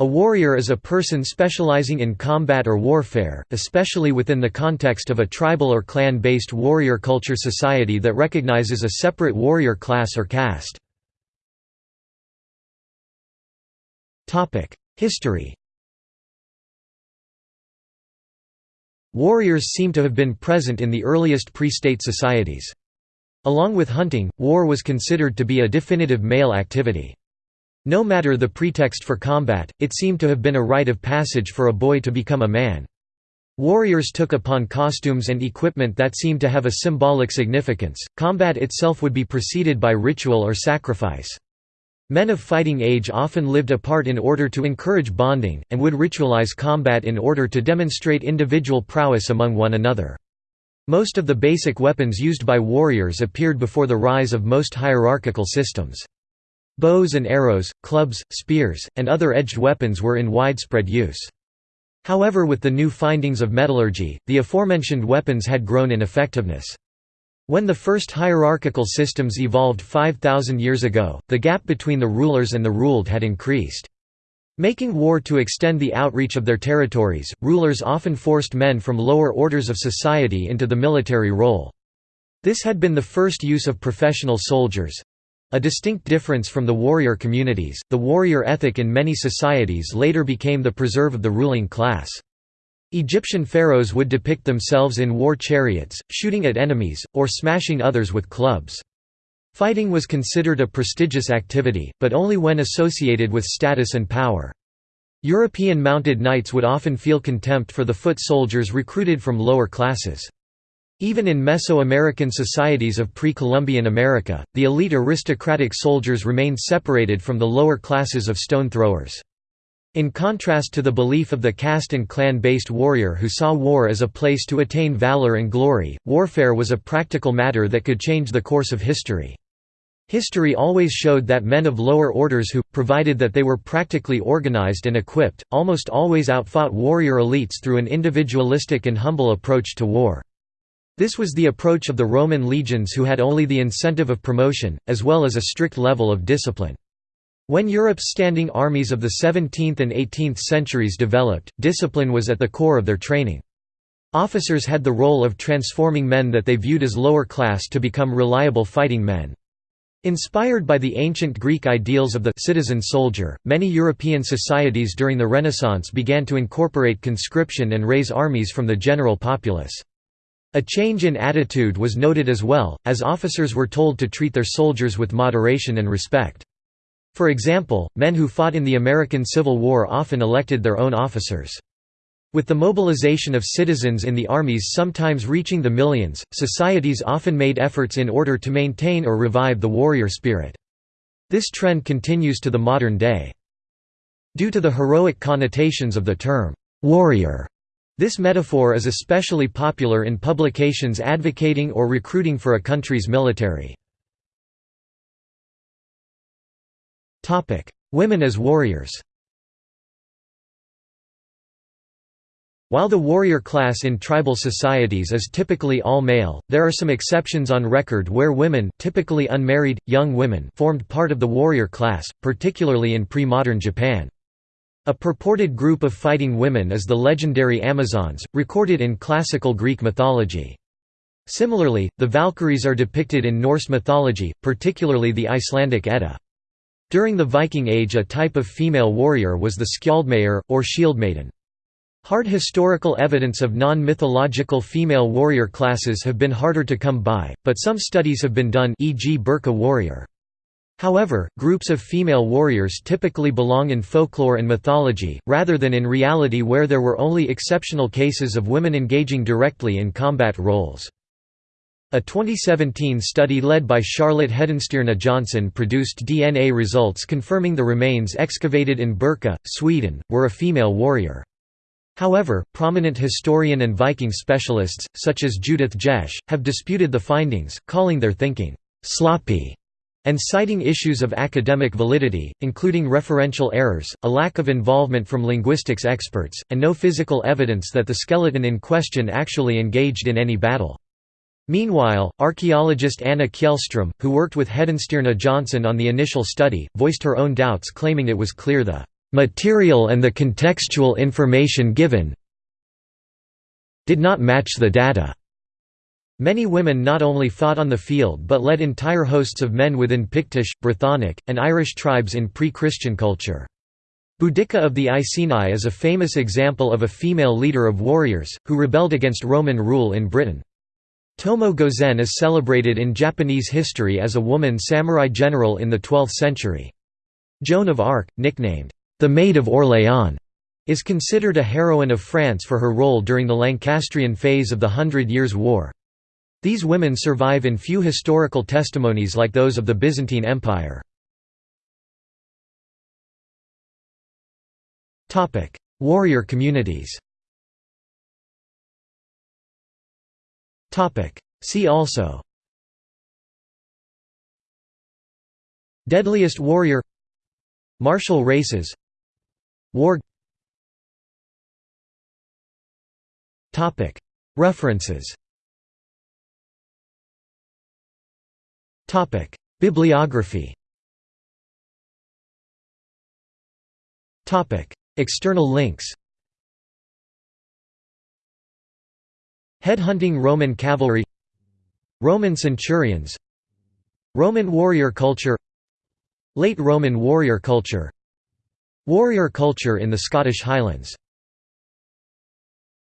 A warrior is a person specializing in combat or warfare, especially within the context of a tribal or clan-based warrior culture society that recognizes a separate warrior class or caste. History Warriors seem to have been present in the earliest pre-state societies. Along with hunting, war was considered to be a definitive male activity. No matter the pretext for combat, it seemed to have been a rite of passage for a boy to become a man. Warriors took upon costumes and equipment that seemed to have a symbolic significance. Combat itself would be preceded by ritual or sacrifice. Men of fighting age often lived apart in order to encourage bonding, and would ritualize combat in order to demonstrate individual prowess among one another. Most of the basic weapons used by warriors appeared before the rise of most hierarchical systems. Bows and arrows, clubs, spears, and other edged weapons were in widespread use. However with the new findings of metallurgy, the aforementioned weapons had grown in effectiveness. When the first hierarchical systems evolved 5,000 years ago, the gap between the rulers and the ruled had increased. Making war to extend the outreach of their territories, rulers often forced men from lower orders of society into the military role. This had been the first use of professional soldiers, a distinct difference from the warrior communities, the warrior ethic in many societies later became the preserve of the ruling class. Egyptian pharaohs would depict themselves in war chariots, shooting at enemies, or smashing others with clubs. Fighting was considered a prestigious activity, but only when associated with status and power. European mounted knights would often feel contempt for the foot soldiers recruited from lower classes. Even in Mesoamerican societies of pre-Columbian America, the elite aristocratic soldiers remained separated from the lower classes of stone throwers. In contrast to the belief of the caste and clan-based warrior who saw war as a place to attain valor and glory, warfare was a practical matter that could change the course of history. History always showed that men of lower orders who, provided that they were practically organized and equipped, almost always outfought warrior elites through an individualistic and humble approach to war. This was the approach of the Roman legions who had only the incentive of promotion, as well as a strict level of discipline. When Europe's standing armies of the 17th and 18th centuries developed, discipline was at the core of their training. Officers had the role of transforming men that they viewed as lower class to become reliable fighting men. Inspired by the ancient Greek ideals of the citizen soldier, many European societies during the Renaissance began to incorporate conscription and raise armies from the general populace. A change in attitude was noted as well, as officers were told to treat their soldiers with moderation and respect. For example, men who fought in the American Civil War often elected their own officers. With the mobilization of citizens in the armies sometimes reaching the millions, societies often made efforts in order to maintain or revive the warrior spirit. This trend continues to the modern day. Due to the heroic connotations of the term, "'warrior' This metaphor is especially popular in publications advocating or recruiting for a country's military. Women as warriors While the warrior class in tribal societies is typically all male, there are some exceptions on record where women typically unmarried, young women formed part of the warrior class, particularly in pre-modern Japan. A purported group of fighting women is the legendary Amazons, recorded in classical Greek mythology. Similarly, the Valkyries are depicted in Norse mythology, particularly the Icelandic Edda. During the Viking Age a type of female warrior was the skjaldmeyr, or shield maiden. Hard historical evidence of non-mythological female warrior classes have been harder to come by, but some studies have been done e.g. Birka warrior. However, groups of female warriors typically belong in folklore and mythology, rather than in reality where there were only exceptional cases of women engaging directly in combat roles. A 2017 study led by Charlotte Hedenstierna Jonson produced DNA results confirming the remains excavated in Birka, Sweden, were a female warrior. However, prominent historian and Viking specialists, such as Judith Jesch, have disputed the findings, calling their thinking, "...sloppy", and citing issues of academic validity, including referential errors, a lack of involvement from linguistics experts, and no physical evidence that the skeleton in question actually engaged in any battle. Meanwhile, archaeologist Anna Kjellstrom, who worked with Hedenstierna Jonson on the initial study, voiced her own doubts claiming it was clear the material and the contextual information given did not match the data. Many women not only fought on the field but led entire hosts of men within Pictish, Brythonic, and Irish tribes in pre-Christian culture. Boudica of the Iceni is a famous example of a female leader of warriors, who rebelled against Roman rule in Britain. Tomoe Gozen is celebrated in Japanese history as a woman samurai general in the 12th century. Joan of Arc, nicknamed, the Maid of Orléans, is considered a heroine of France for her role during the Lancastrian phase of the Hundred Years' War. These women survive in few historical testimonies like those of the Byzantine Empire. Warrior communities See also Deadliest warrior Martial races War References Bibliography. External links. Headhunting Roman cavalry. Roman centurions. Roman warrior culture. Late Roman warrior culture. Warrior culture in the Scottish Highlands